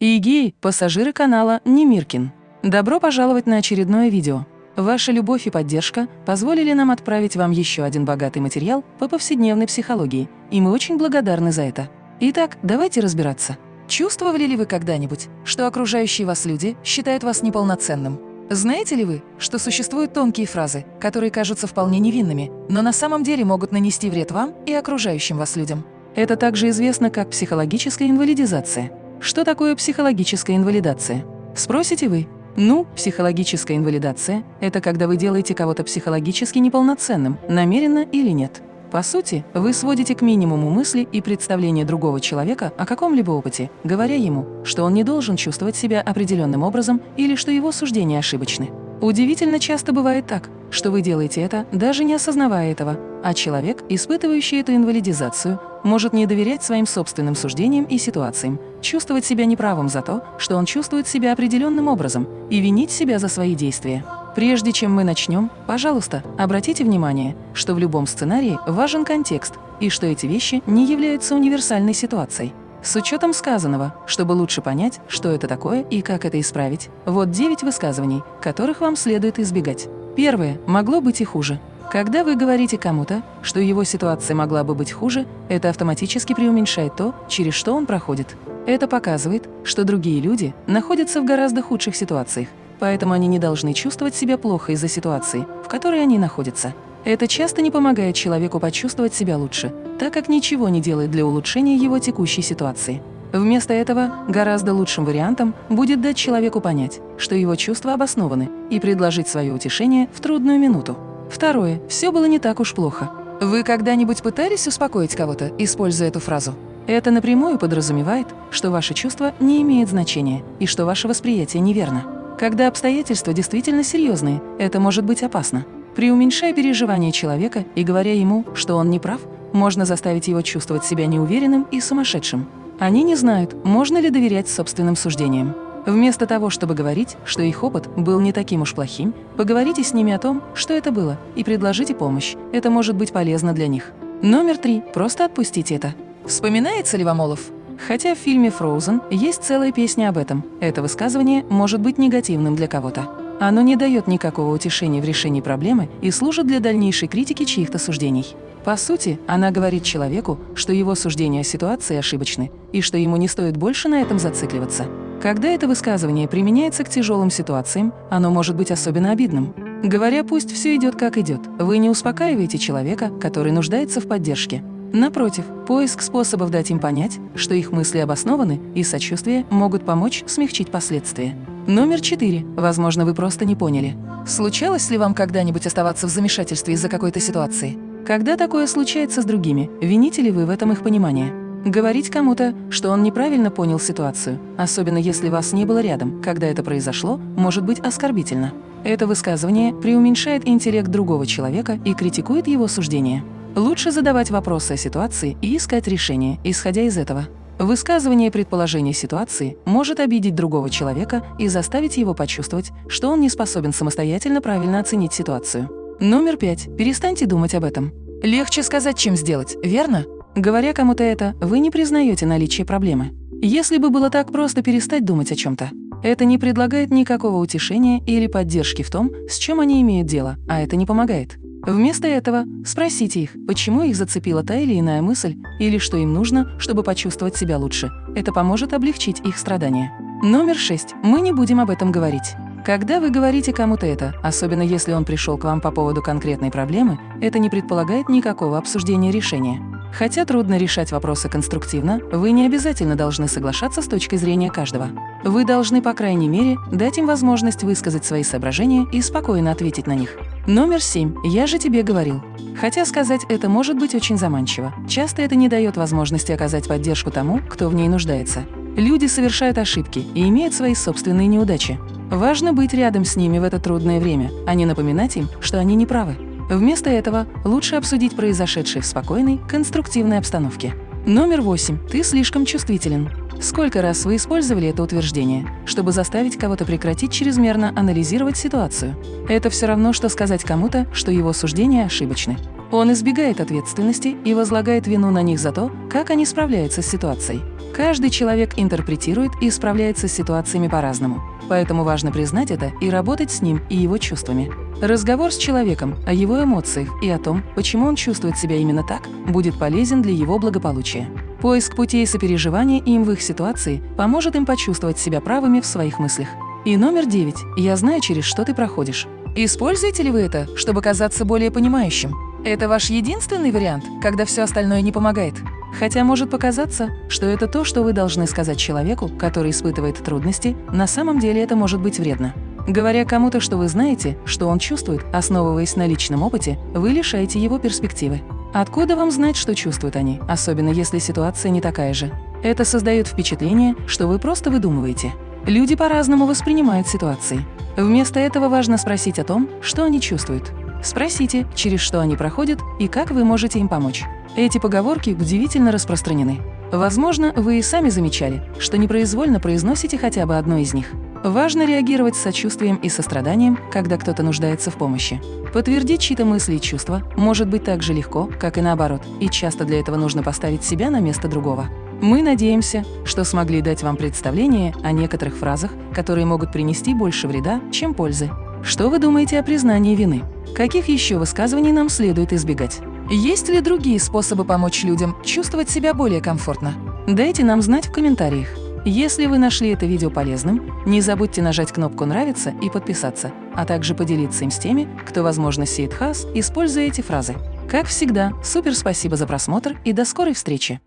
Игеи – пассажиры канала Немиркин. Добро пожаловать на очередное видео. Ваша любовь и поддержка позволили нам отправить вам еще один богатый материал по повседневной психологии, и мы очень благодарны за это. Итак, давайте разбираться. Чувствовали ли вы когда-нибудь, что окружающие вас люди считают вас неполноценным? Знаете ли вы, что существуют тонкие фразы, которые кажутся вполне невинными, но на самом деле могут нанести вред вам и окружающим вас людям? Это также известно как психологическая инвалидизация. Что такое психологическая инвалидация? Спросите вы. Ну, психологическая инвалидация – это когда вы делаете кого-то психологически неполноценным, намеренно или нет. По сути, вы сводите к минимуму мысли и представления другого человека о каком-либо опыте, говоря ему, что он не должен чувствовать себя определенным образом или что его суждения ошибочны. Удивительно часто бывает так, что вы делаете это, даже не осознавая этого, а человек, испытывающий эту инвалидизацию, может не доверять своим собственным суждениям и ситуациям, чувствовать себя неправым за то, что он чувствует себя определенным образом, и винить себя за свои действия. Прежде чем мы начнем, пожалуйста, обратите внимание, что в любом сценарии важен контекст и что эти вещи не являются универсальной ситуацией. С учетом сказанного, чтобы лучше понять, что это такое и как это исправить, вот 9 высказываний, которых вам следует избегать. Первое. Могло быть и хуже. Когда вы говорите кому-то, что его ситуация могла бы быть хуже, это автоматически преуменьшает то, через что он проходит. Это показывает, что другие люди находятся в гораздо худших ситуациях, поэтому они не должны чувствовать себя плохо из-за ситуации, в которой они находятся. Это часто не помогает человеку почувствовать себя лучше, так как ничего не делает для улучшения его текущей ситуации. Вместо этого гораздо лучшим вариантом будет дать человеку понять, что его чувства обоснованы, и предложить свое утешение в трудную минуту. Второе. Все было не так уж плохо. Вы когда-нибудь пытались успокоить кого-то, используя эту фразу? Это напрямую подразумевает, что ваше чувство не имеет значения и что ваше восприятие неверно. Когда обстоятельства действительно серьезные, это может быть опасно. Преуменьшая переживания человека и говоря ему, что он не прав, можно заставить его чувствовать себя неуверенным и сумасшедшим. Они не знают, можно ли доверять собственным суждениям. Вместо того, чтобы говорить, что их опыт был не таким уж плохим, поговорите с ними о том, что это было, и предложите помощь. Это может быть полезно для них. Номер три. Просто отпустите это. Вспоминается ли вам Олаф? Хотя в фильме «Фроузен» есть целая песня об этом, это высказывание может быть негативным для кого-то. Оно не дает никакого утешения в решении проблемы и служит для дальнейшей критики чьих-то суждений. По сути, она говорит человеку, что его суждения о ситуации ошибочны и что ему не стоит больше на этом зацикливаться. Когда это высказывание применяется к тяжелым ситуациям, оно может быть особенно обидным. Говоря «пусть все идет как идет», вы не успокаиваете человека, который нуждается в поддержке. Напротив, поиск способов дать им понять, что их мысли обоснованы и сочувствие могут помочь смягчить последствия. Номер четыре. Возможно, вы просто не поняли. Случалось ли вам когда-нибудь оставаться в замешательстве из-за какой-то ситуации? Когда такое случается с другими, вините ли вы в этом их понимание? Говорить кому-то, что он неправильно понял ситуацию, особенно если вас не было рядом, когда это произошло, может быть оскорбительно. Это высказывание преуменьшает интеллект другого человека и критикует его суждение. Лучше задавать вопросы о ситуации и искать решение, исходя из этого. Высказывание предположения ситуации может обидеть другого человека и заставить его почувствовать, что он не способен самостоятельно правильно оценить ситуацию. Номер пять. Перестаньте думать об этом. Легче сказать, чем сделать, верно? Говоря кому-то это, вы не признаете наличие проблемы. Если бы было так просто перестать думать о чем-то, это не предлагает никакого утешения или поддержки в том, с чем они имеют дело, а это не помогает. Вместо этого спросите их, почему их зацепила та или иная мысль, или что им нужно, чтобы почувствовать себя лучше. Это поможет облегчить их страдания. Номер шесть. Мы не будем об этом говорить. Когда вы говорите кому-то это, особенно если он пришел к вам по поводу конкретной проблемы, это не предполагает никакого обсуждения решения. Хотя трудно решать вопросы конструктивно, вы не обязательно должны соглашаться с точки зрения каждого. Вы должны, по крайней мере, дать им возможность высказать свои соображения и спокойно ответить на них. Номер семь. Я же тебе говорил. Хотя сказать это может быть очень заманчиво. Часто это не дает возможности оказать поддержку тому, кто в ней нуждается. Люди совершают ошибки и имеют свои собственные неудачи. Важно быть рядом с ними в это трудное время, а не напоминать им, что они не правы. Вместо этого лучше обсудить произошедшее в спокойной, конструктивной обстановке. Номер восемь. Ты слишком чувствителен. Сколько раз вы использовали это утверждение, чтобы заставить кого-то прекратить чрезмерно анализировать ситуацию? Это все равно, что сказать кому-то, что его суждения ошибочны. Он избегает ответственности и возлагает вину на них за то, как они справляются с ситуацией. Каждый человек интерпретирует и справляется с ситуациями по-разному, поэтому важно признать это и работать с ним и его чувствами. Разговор с человеком о его эмоциях и о том, почему он чувствует себя именно так, будет полезен для его благополучия. Поиск путей сопереживания им в их ситуации поможет им почувствовать себя правыми в своих мыслях. И номер девять. Я знаю, через что ты проходишь. Используете ли вы это, чтобы казаться более понимающим? Это ваш единственный вариант, когда все остальное не помогает? Хотя может показаться, что это то, что вы должны сказать человеку, который испытывает трудности, на самом деле это может быть вредно. Говоря кому-то, что вы знаете, что он чувствует, основываясь на личном опыте, вы лишаете его перспективы. Откуда вам знать, что чувствуют они, особенно если ситуация не такая же? Это создает впечатление, что вы просто выдумываете. Люди по-разному воспринимают ситуации. Вместо этого важно спросить о том, что они чувствуют. Спросите, через что они проходят и как вы можете им помочь. Эти поговорки удивительно распространены. Возможно, вы и сами замечали, что непроизвольно произносите хотя бы одно из них. Важно реагировать с сочувствием и состраданием, когда кто-то нуждается в помощи. Подтвердить чьи-то мысли и чувства может быть так же легко, как и наоборот, и часто для этого нужно поставить себя на место другого. Мы надеемся, что смогли дать вам представление о некоторых фразах, которые могут принести больше вреда, чем пользы. Что вы думаете о признании вины? Каких еще высказываний нам следует избегать? Есть ли другие способы помочь людям чувствовать себя более комфортно? Дайте нам знать в комментариях. Если вы нашли это видео полезным, не забудьте нажать кнопку «Нравится» и подписаться, а также поделиться им с теми, кто, возможно, сеет хас, используя эти фразы. Как всегда, супер спасибо за просмотр и до скорой встречи!